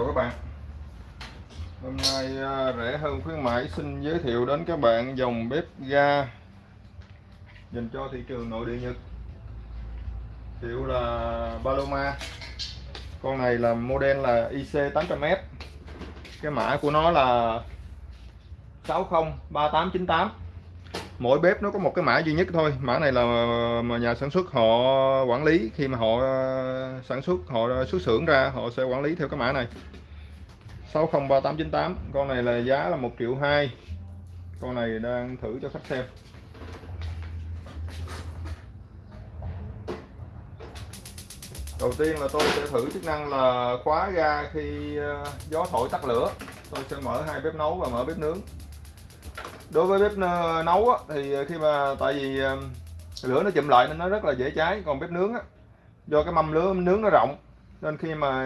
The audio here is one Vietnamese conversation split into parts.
chào các bạn. Hôm nay à, rẻ hơn khuyến mãi, xin giới thiệu đến các bạn dòng bếp ga dành cho thị trường nội địa Nhật. Hiệu là Paloma. Con này là model là IC 800M cái mã của nó là 603898 mỗi bếp nó có một cái mã duy nhất thôi. Mã này là mà nhà sản xuất họ quản lý. Khi mà họ ờ, sản xuất, họ xuất xưởng ra, họ sẽ quản lý theo cái mã này. 603898 con này là giá là 1 triệu 2 con này đang thử cho khách xem. Đầu tiên là tôi sẽ thử chức năng là khóa ga khi ờ, gió thổi tắt lửa. Tôi sẽ mở hai bếp nấu và mở bếp nướng đối với bếp ờ, nấu á, thì ờ, khi mà tại vì ờ, lửa nó chậm lại nên nó rất là dễ cháy. Còn bếp nướng á, do cái mâm lửa nướng nó rộng nên khi mà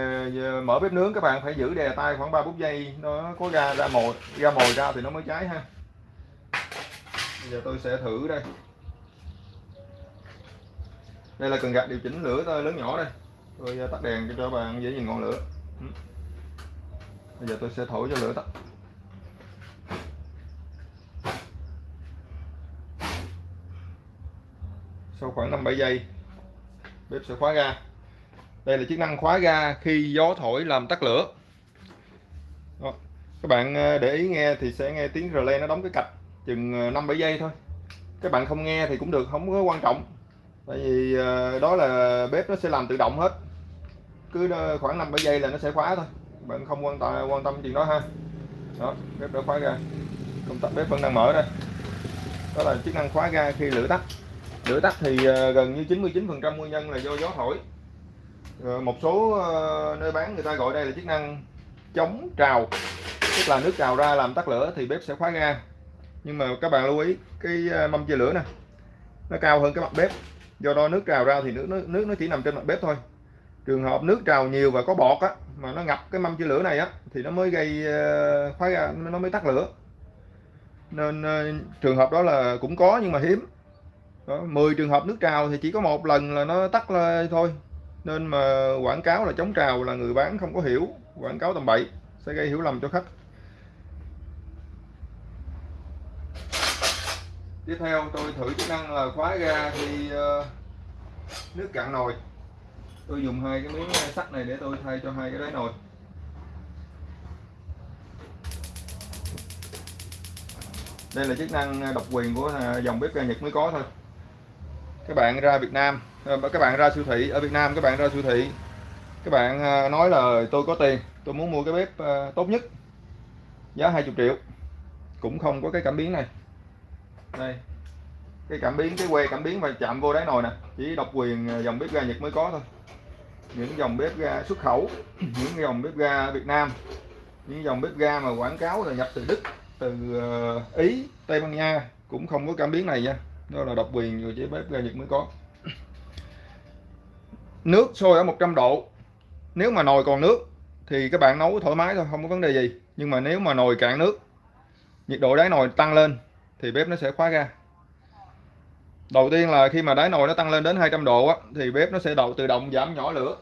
mở bếp nướng các bạn phải giữ đè tay khoảng 3 phút giây nó có ra ra mồi ra mồi ra thì nó mới cháy ha. Bây giờ tôi sẽ thử đây. Đây là cần gạt điều chỉnh lửa lớn nhỏ đây. Tôi tắt đèn cho các bạn dễ nhìn ngọn lửa. Bây giờ tôi sẽ thổi cho lửa tắt. Khoảng 5-7 giây. Bếp sẽ khóa ga. Đây là chức năng khóa ga khi gió thổi làm tắt lửa. Đó. các bạn ờ, để ý nghe thì sẽ nghe tiếng relay nó đóng cái cạch chừng ờ, 5-7 giây thôi. Các bạn không nghe thì cũng được, không có quan trọng. Tại vì ờ, đó là bếp nó sẽ làm tự động hết. Cứ khoảng 5-7 giây là nó sẽ khóa thôi. Bạn không quan tâm quan tâm chuyện đó ha. Đó, bếp đã khóa ga. Công tắc bếp vẫn đang mở đây. Đó là chức năng khóa ga khi lửa tắt lửa tắt thì ờ, gần như 99% nguyên nhân là do gió thổi. Ờ, một số ờ, nơi bán người ta gọi đây là chức năng chống trào tức là nước trào ra làm tắt lửa thì bếp sẽ khóa ga. Nhưng mà các bạn lưu ý cái mâm chia lửa nè nó cao hơn cái mặt bếp. Do đó nước trào ra thì nước nó, nước nó chỉ nằm trên mặt bếp thôi. Trường hợp nước trào nhiều và có bọt á mà nó ngập cái mâm chia lửa này á thì nó mới gây khóa ga nó mới tắt lửa. Nên trường hợp đó là cũng có nhưng mà hiếm đó, 10 trường hợp nước trào thì chỉ có một lần là nó tắt lên thôi. Nên mà quảng cáo là chống trào là người bán không có hiểu quảng cáo tầm bậy sẽ gây hiểu lầm cho khách. Tiếp theo tôi thử chức năng là khóa ra khi uh, nước cạn nồi. Tôi dùng hai cái miếng sắt này để tôi thay cho hai cái đáy nồi. Đây là chức năng độc quyền của à, dòng bếp ga Nhật mới có thôi các bạn ra Việt Nam. Ờ, các bạn ra siêu thị. Ở Việt Nam, các bạn ra siêu thị. Các bạn ờ, nói là tôi có tiền, tôi muốn mua cái bếp ờ, tốt nhất. Giá 20 triệu. Cũng không có cái cảm biến này. Đây. Cái cảm biến, cái que cảm biến và chạm vô đáy nồi nè. Chỉ độc quyền dòng bếp ga Nhật mới có thôi. Những dòng bếp ga xuất khẩu, những dòng bếp ga Việt Nam, những dòng bếp ga mà quảng cáo là nhập từ Đức, từ Ý, Tây Ban Nha, cũng không có cảm biến này nha đó là độc quyền người chế bếp ga Nhật mới có. Nước sôi ở 100 độ. Nếu mà nồi còn nước thì các bạn nấu thoải mái thôi không có vấn đề gì. Nhưng mà nếu mà nồi cạn nước nhiệt độ đáy nồi tăng lên thì bếp nó sẽ khóa ga. Đầu tiên là khi mà đáy nồi nó tăng lên đến 200 độ á, thì bếp nó sẽ đầu tự động giảm nhỏ lửa.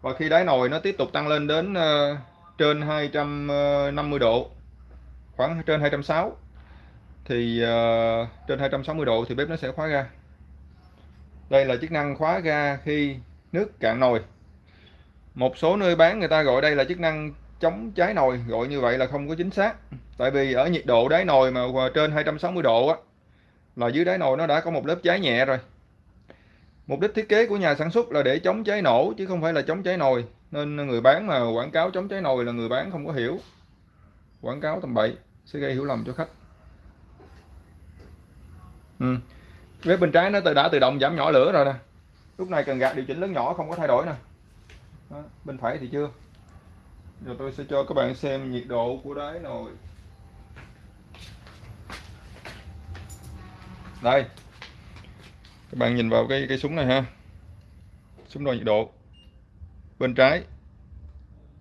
Và khi đáy nồi nó tiếp tục tăng lên đến uh, trên 250 ờ, độ khoảng trên 260 thì uh, trên 260 độ thì bếp nó sẽ khóa ga. Đây là chức năng khóa ga khi nước cạn nồi. Một số nơi bán người ta gọi đây là chức năng chống cháy nồi gọi như vậy là không có chính xác. Tại vì ở nhiệt độ đáy nồi mà trên 260 độ á là dưới đáy nồi nó đã có một lớp cháy nhẹ rồi. Mục đích thiết kế của nhà sản xuất là để chống cháy nổ chứ không phải là chống cháy nồi. Nên người bán mà quảng cáo chống cháy nồi là người bán không có hiểu. Quảng cáo tầm bậy sẽ gây hiểu lầm cho khách ừ. bếp bên trái nó tự đã tự động giảm nhỏ lửa rồi nè. Lúc này cần gạt điều chỉnh lớn nhỏ không có thay đổi nè. Đó. bên phải thì chưa. Rồi tôi sẽ cho các bạn xem nhiệt độ của đáy nồi. Đây. Các bạn nhìn vào cái cái súng này ha. Súng đo nhiệt độ. Bên trái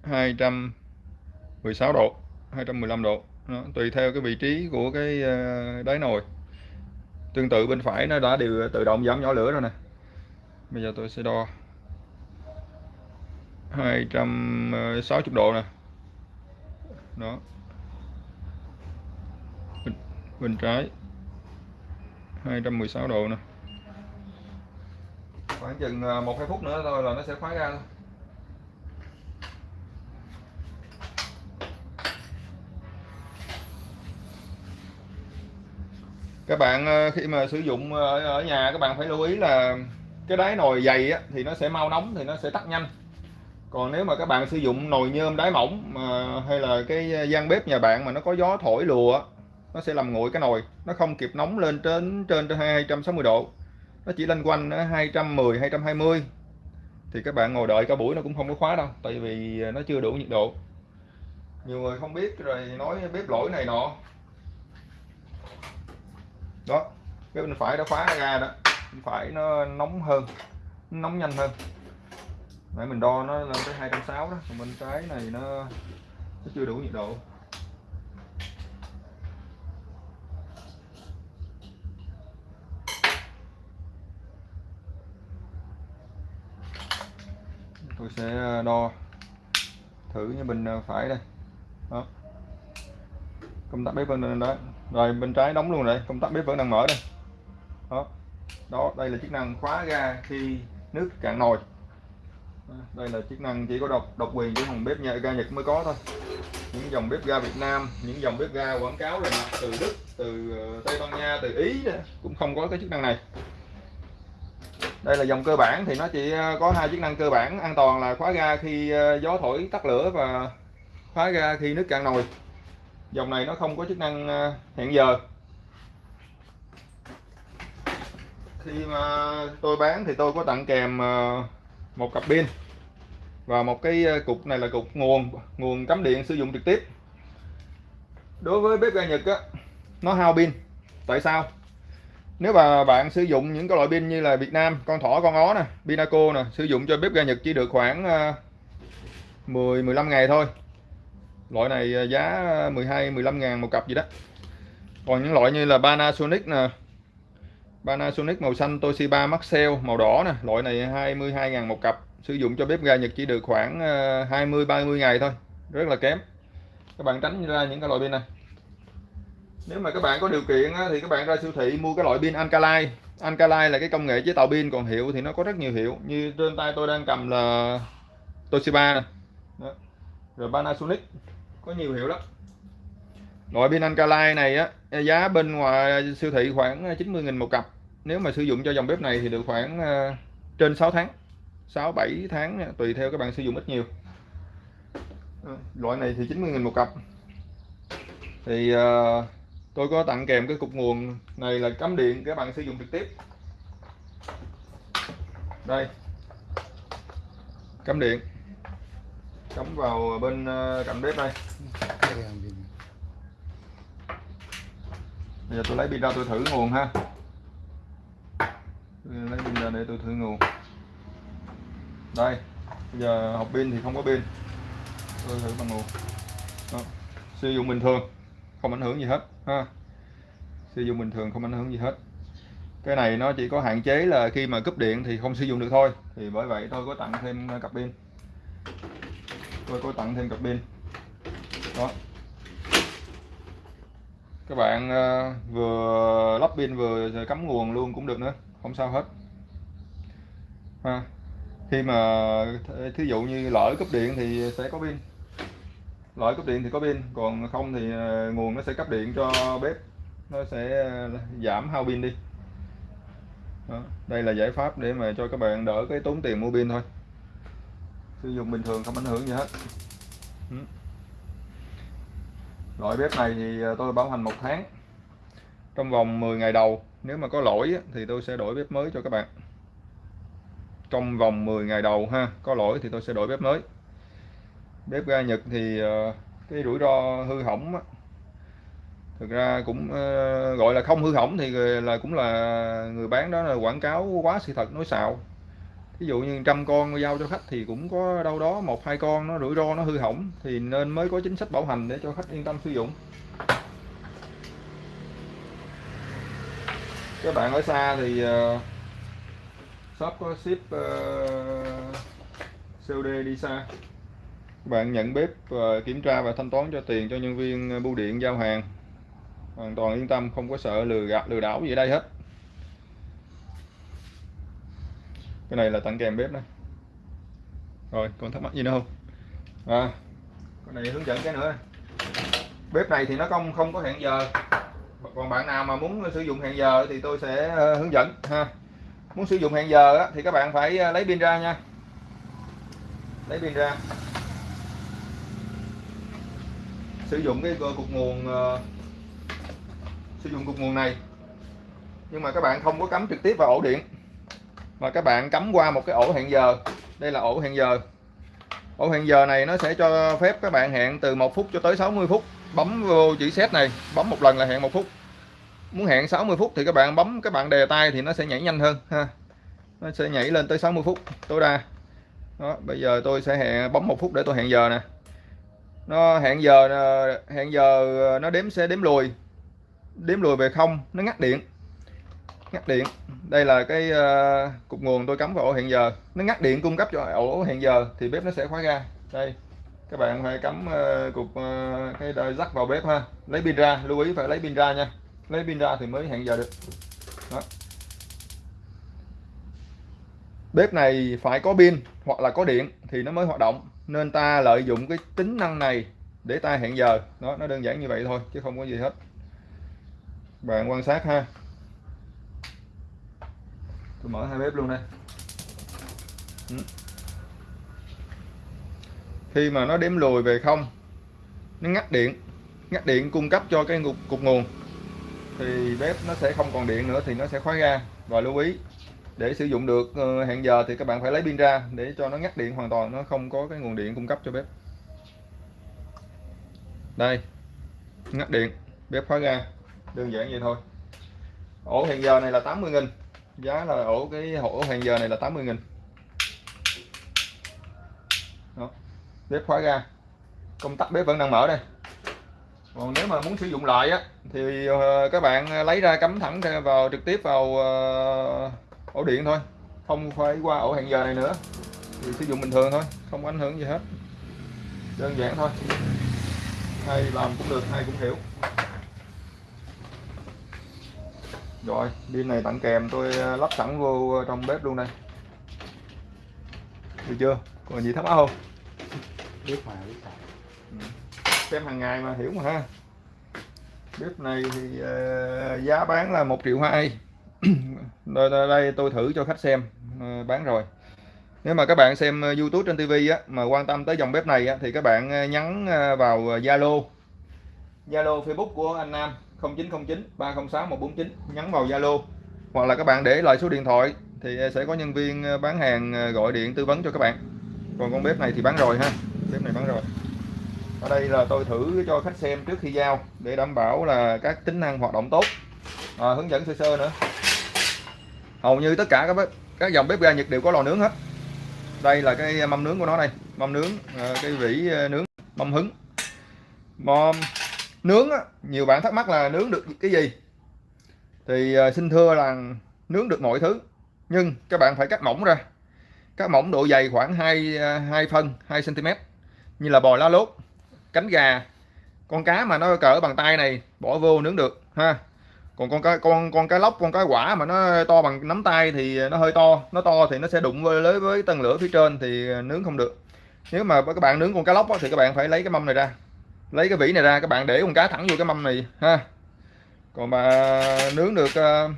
216 độ 215 độ. Đó, tùy theo cái vị trí của cái ờ, đáy nồi tương tự bên phải nó đã đều tự động giảm nhỏ lửa rồi nè. Bây giờ tôi sẽ đo 260 độ nè. Đó. Bên, bên trái 216 độ nè. Khoảng chừng ờ, một hai phút nữa thôi là nó sẽ khóa ra thôi. Các bạn ờ, khi mà sử dụng ờ, ở, ở nhà các bạn phải lưu ý là cái đáy nồi dày á, thì nó sẽ mau nóng thì nó sẽ tắt nhanh. Còn nếu mà các bạn sử dụng nồi nhôm đáy mỏng mà hay là cái gian bếp nhà bạn mà nó có gió thổi lùa nó sẽ làm nguội cái nồi. Nó không kịp nóng lên trên trên trên 260 độ. Nó chỉ lên quanh 210 220 thì các bạn ngồi đợi cả buổi nó cũng không có khóa đâu tại vì ờ, nó chưa đủ nhiệt độ. Nhiều người không biết rồi nói bếp lỗi này nọ đó cái bên phải đã khóa ra đó. Bên phải nó nóng hơn nó nóng nhanh hơn. Nãy mình đo nó lên tới 260 đó còn bên trái này nó, nó chưa đủ nhiệt độ. Tôi sẽ ờ, đo thử như bình ờ, phải đây. Đó. Công tắc bếp vẫn đó rồi bên trái đóng luôn rồi công tắc bếp vẫn đang mở đây. Đó đó đây là chức năng khóa ga khi nước cạn nồi. Đây là chức năng chỉ có độc độc quyền của thằng bếp nhà ga Nhật mới có thôi. Những dòng bếp ga Việt Nam những dòng bếp ga quảng cáo là từ Đức từ ờ, Tây Ban Nha từ Ý đó, cũng không có cái chức năng này. Đây là dòng cơ bản thì nó chỉ ờ, có hai chức năng cơ bản an toàn là khóa ga khi ờ, gió thổi tắt lửa và khóa ga khi nước cạn nồi dòng này nó không có chức năng ờ, hẹn giờ. Khi mà tôi bán thì tôi có tặng kèm ờ, một cặp pin. Và một cái ờ, cục này là cục nguồn nguồn cắm điện sử dụng trực tiếp. Đối với bếp ga Nhật á, nó hao pin. Tại sao? Nếu mà bạn sử dụng những cái loại pin như là Việt Nam, con thỏ, con ó nè, Pinaco nè, sử dụng cho bếp ga Nhật chỉ được khoảng 10-15 ngày thôi loại này à, giá à, 12 15 ngàn một cặp gì đó. Còn những loại như là Panasonic nè, Panasonic màu xanh, Toshiba Maxell màu đỏ nè, loại này 22.000 một cặp, sử dụng cho bếp ga Nhật chỉ được khoảng à, 20-30 ngày thôi, rất là kém. Các bạn tránh ra những cái loại pin này. Nếu mà các bạn có điều kiện thì các bạn ra siêu thị mua cái loại pin Alkaline. Alkaline là cái công nghệ chế tạo pin, còn hiệu thì nó có rất nhiều hiệu. Như trên tay tôi đang cầm là Toshiba này. rồi Panasonic có nhiều hiệu lắm. Loại pin Ancalay này á giá bên ngoài siêu thị khoảng ờ, 90.000 một cặp. Nếu mà sử dụng cho dòng bếp này thì được khoảng ờ, trên 6 tháng 6 7 tháng tùy theo các bạn sử dụng ít nhiều. Ờ, loại này thì 90.000 một cặp. Thì uh, tôi có tặng kèm cái cục nguồn này là cắm điện các bạn sử dụng trực tiếp. Đây. Cắm điện cắm vào bên ờ, cạnh bếp đây. Bây giờ tôi lấy pin ra tôi thử nguồn ha. Lấy pin ra để tôi thử nguồn. Đây, bây giờ học pin thì không có pin. Tôi thử bằng nguồn. Đó. sử dụng bình thường, không ảnh hưởng gì hết, ha. Sử dụng bình thường, không ảnh hưởng gì hết. Cái này nó chỉ có hạn chế là khi mà cúp điện thì không sử dụng được thôi. Thì bởi vậy tôi có tặng thêm ờ, cặp pin tôi có tặng thêm cặp pin. Đó. Các bạn ờ, vừa lắp pin vừa cắm nguồn luôn cũng được nữa. Không sao hết. Ha. Khi mà thí dụ như lỡ cúp điện thì sẽ có pin. Lỡ cúp điện thì có pin, còn không thì ờ, nguồn nó sẽ cấp điện cho bếp. Nó sẽ ờ, giảm hao pin đi. Đó. đây là giải pháp để mà cho các bạn đỡ cái tốn tiền mua pin thôi sử dụng bình thường không ảnh hưởng gì hết. Ừ. loại bếp này thì ờ, tôi bảo hành một tháng. Trong vòng 10 ngày đầu nếu mà có lỗi thì tôi sẽ đổi bếp mới cho các bạn. Trong vòng 10 ngày đầu ha có lỗi thì tôi sẽ đổi bếp mới. Bếp ga Nhật thì ờ, cái rủi ro hư hỏng thực ra cũng ờ, gọi là không hư hỏng thì là cũng là người bán đó là quảng cáo quá sự thật nói xạo ví dụ như trăm con giao cho khách thì cũng có đâu đó một hai con nó rủi ro nó hư hỏng thì nên mới có chính sách bảo hành để cho khách yên tâm sử dụng. Các bạn ở xa thì uh, shop có ship ờ, uh, COD đi xa. Các bạn nhận bếp và kiểm tra và thanh toán cho tiền cho nhân viên bưu điện giao hàng. Hoàn toàn yên tâm không có sợ lừa gạt lừa đảo gì ở đây hết. Cái này là tặng kèm bếp này rồi còn thắc mắc gì nữa không? À cái này hướng dẫn cái nữa. Bếp này thì nó không không có hẹn giờ. Còn bạn nào mà muốn sử dụng hẹn giờ thì tôi sẽ ờ, hướng dẫn ha. Muốn sử dụng hẹn giờ á, thì các bạn phải ờ, lấy pin ra nha. Lấy pin ra. Sử dụng cái cục nguồn uh, sử dụng cục nguồn này. Nhưng mà các bạn không có cắm trực tiếp vào ổ điện mà các bạn cắm qua một cái ổ hẹn giờ. Đây là ổ hẹn giờ. Ổ hẹn giờ này nó sẽ cho phép các bạn hẹn từ 1 phút cho tới 60 phút. Bấm vô chữ set này, bấm một lần là hẹn một phút. Muốn hẹn 60 phút thì các bạn bấm các bạn đề tay thì nó sẽ nhảy nhanh hơn, ha. Nó sẽ nhảy lên tới 60 phút. Tối đa. Đó, bây giờ tôi sẽ hẹn, bấm một phút để tôi hẹn giờ nè. Nó hẹn giờ ờ, hẹn giờ ờ, nó đếm, sẽ đếm lùi. Đếm lùi về không, nó ngắt điện ngắt điện. Đây là cái uh, cục nguồn tôi cắm vào ổ hẹn giờ. Nó ngắt điện cung cấp cho ổ hẹn giờ thì bếp nó sẽ khóa ra đây các bạn phải cắm uh, cục uh, cái đời rắc vào bếp ha. Lấy pin ra lưu ý phải lấy pin ra nha. Lấy pin ra thì mới hẹn giờ được. Đó. bếp này phải có pin hoặc là có điện thì nó mới hoạt động. Nên ta lợi dụng cái tính năng này để ta hẹn giờ. Đó nó đơn giản như vậy thôi chứ không có gì hết. Bạn quan sát ha tôi mở hai bếp luôn đây. Ừ. khi mà nó đếm lùi về không nó ngắt điện ngắt điện cung cấp cho cái cục, cục nguồn thì bếp nó sẽ không còn điện nữa thì nó sẽ khóa ra và lưu ý để sử dụng được ờ, hẹn giờ thì các bạn phải lấy pin ra để cho nó ngắt điện hoàn toàn nó không có cái nguồn điện cung cấp cho bếp. Đây ngắt điện bếp khóa ra đơn giản vậy thôi. Ổ hẹn giờ này là 80 nghìn giá là ổ cái ổ hẹn giờ này là 80 nghìn. Đó. bếp khóa ra công tắc bếp vẫn đang mở đây. Còn nếu mà muốn sử dụng lại á, thì ờ, các bạn lấy ra cắm thẳng vào, trực tiếp vào ờ, ổ điện thôi. Không phải qua ổ hẹn giờ này nữa. Thì sử dụng bình thường thôi, không ảnh hưởng gì hết. Đơn giản thôi. Hay làm cũng được hay cũng hiểu rồi pin này tặng kèm tôi ờ, lắp sẵn vô trong bếp luôn đây. Được chưa? Còn gì thắc mắc không? Biết mà biết mà. Ừ. xem hàng ngày mà hiểu mà ha. Bếp này thì uh, giá bán là một triệu hai. Đây, đây tôi thử cho khách xem uh, bán rồi. Nếu mà các bạn xem YouTube trên TV á, mà quan tâm tới dòng bếp này á, thì các bạn nhắn vào Zalo. Zalo Facebook của anh Nam 0909 306 149 nhắn vào Zalo. Hoặc là các bạn để lại số điện thoại thì e sẽ có nhân viên ờ, bán hàng ờ, gọi điện tư vấn cho các bạn. Còn con bếp này thì bán rồi ha. Bếp này bán rồi. Ở đây là tôi thử cho khách xem trước khi giao để đảm bảo là các tính năng hoạt động tốt. À, hướng dẫn sơ sơ nữa. Hầu như tất cả các bếp, các dòng bếp ga Nhật đều có lò nướng hết. Đây là cái mâm nướng của nó đây. Mâm nướng ờ, cái vỉ nướng mâm hứng. Mâm nướng á, nhiều bạn thắc mắc là nướng được cái gì? Thì à, xin thưa là nướng được mọi thứ nhưng các bạn phải cắt mỏng ra. Cắt mỏng độ dày khoảng 2 2 à, phân 2 cm như là bò lá lốt cánh gà. Con cá mà nó cỡ bằng tay này bỏ vô nướng được ha. Còn con cá con con cá lóc con cá quả mà nó to bằng nắm tay thì nó hơi to nó to thì nó sẽ đụng với với tầng lửa phía trên thì nướng không được. Nếu mà các bạn nướng con cá lóc thì các bạn phải lấy cái mâm này ra lấy cái vỉ này ra các bạn để con cá thẳng vô cái mâm này ha. Còn mà nướng được uh,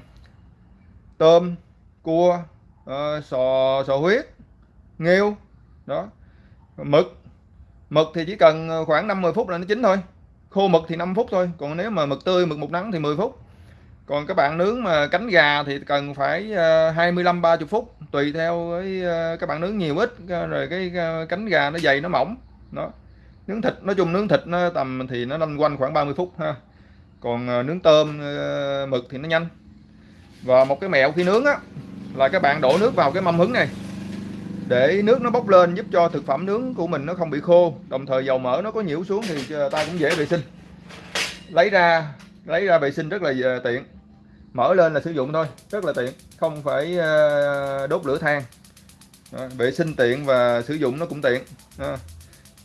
tôm cua uh, sò sò huyết nghêu đó. Mực mực thì chỉ cần khoảng 50 phút là nó chín thôi. Khô mực thì 5 phút thôi còn nếu mà mực tươi mực một nắng thì 10 phút. Còn các bạn nướng mà cánh gà thì cần phải ờ, 25 30 phút tùy theo cái các bạn nướng nhiều ít rồi cái cánh gà nó dày nó mỏng đó nướng thịt, nói chung nướng thịt nó tầm thì nó lanh quanh khoảng 30 phút ha. Còn ờ, nướng tôm ờ, mực thì nó nhanh. Và một cái mẹo khi nướng á, là các bạn đổ nước vào cái mâm hứng này. Để nước nó bốc lên giúp cho thực phẩm nướng của mình nó không bị khô, đồng thời dầu mỡ nó có nhiễu xuống thì ờ, ta cũng dễ vệ sinh. Lấy ra lấy ra vệ sinh rất là tiện. Mở lên là sử dụng thôi, rất là tiện, không phải đốt lửa than. Vệ sinh tiện và sử dụng nó cũng tiện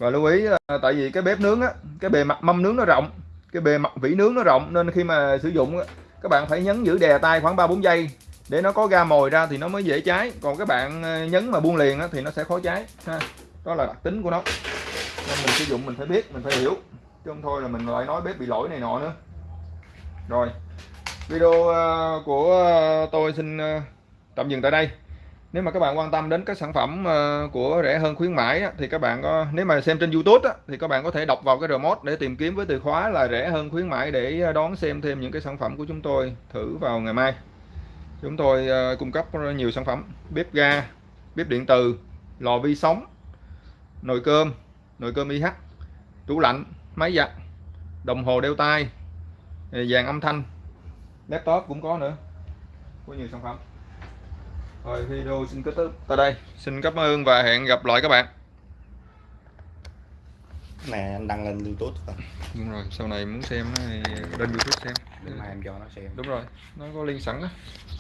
và lưu ý là tại vì cái bếp nướng á cái bề mặt mâm nướng nó rộng cái bề mặt vỉ nướng nó rộng nên khi mà sử dụng á, các bạn phải nhấn giữ đè tay khoảng 3 4 giây. Để nó có ga mồi ra thì nó mới dễ cháy. Còn các bạn ờ, nhấn mà buông liền á, thì nó sẽ khó cháy ha. Đó là đặc tính của nó. Nên mình sử dụng mình phải biết mình phải hiểu. Chứ không thôi là mình lại nói bếp bị lỗi này nọ nữa. Rồi video ờ, của ờ, tôi xin tạm dừng tại đây nếu mà các bạn quan tâm đến các sản phẩm ờ, của rẻ hơn khuyến mãi thì các bạn có, nếu mà xem trên YouTube thì các bạn có thể đọc vào cái remote để tìm kiếm với từ khóa là rẻ hơn khuyến mãi để ờ, đón xem thêm những cái sản phẩm của chúng tôi thử vào ngày mai. Chúng tôi ờ, cung cấp nhiều sản phẩm, bếp ga, bếp điện từ, lò vi sóng, nồi cơm nồi cơm IH tủ lạnh, máy giặt, đồng hồ đeo tay dàn âm thanh, laptop cũng có nữa. Có nhiều sản phẩm rồi video xin kết thúc. Tại đây. Xin cảm ơn và hẹn gặp lại các bạn. Này anh đăng lên youtube thôi. Đúng rồi sau này muốn xem thì lên youtube xem. Để mai em cho nó xem. Đúng rồi nó có link sẵn đó